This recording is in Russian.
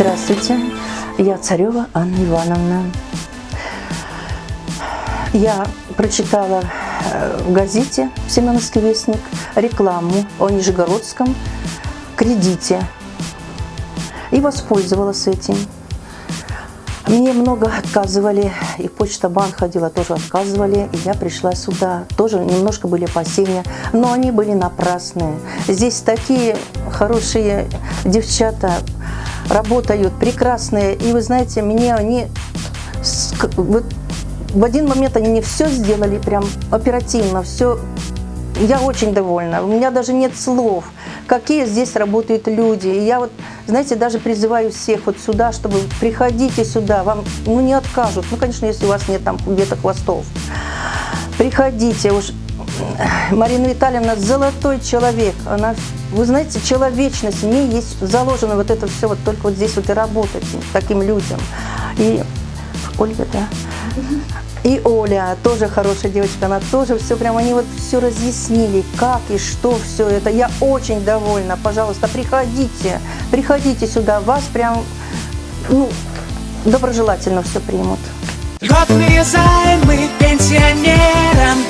Здравствуйте, я Царева Анна Ивановна. Я прочитала э, в газете «Семеновский вестник» рекламу о Нижегородском кредите и воспользовалась этим. Мне много отказывали, и почта банк ходила, тоже отказывали, и я пришла сюда. Тоже немножко были опасения, но они были напрасные. Здесь такие хорошие девчата работают, прекрасные, и вы знаете, мне они в один момент они мне все сделали прям оперативно, все. Я очень довольна. У меня даже нет слов, какие здесь работают люди. И я вот, знаете, даже призываю всех вот сюда, чтобы приходите сюда, вам ну, не откажут. Ну, конечно, если у вас нет там где-то хвостов. Приходите уж. Марина Витальевна золотой человек. Она, вы знаете, человечность в ней есть заложено вот это все, вот только вот здесь вот и работать таким людям. И Ольга, да. И Оля, тоже хорошая девочка, она тоже все прям, они вот все разъяснили, как и что все это. Я очень довольна, пожалуйста, приходите, приходите сюда, вас прям, ну, доброжелательно все примут. Льготные займы пенсионерам до 75 лет.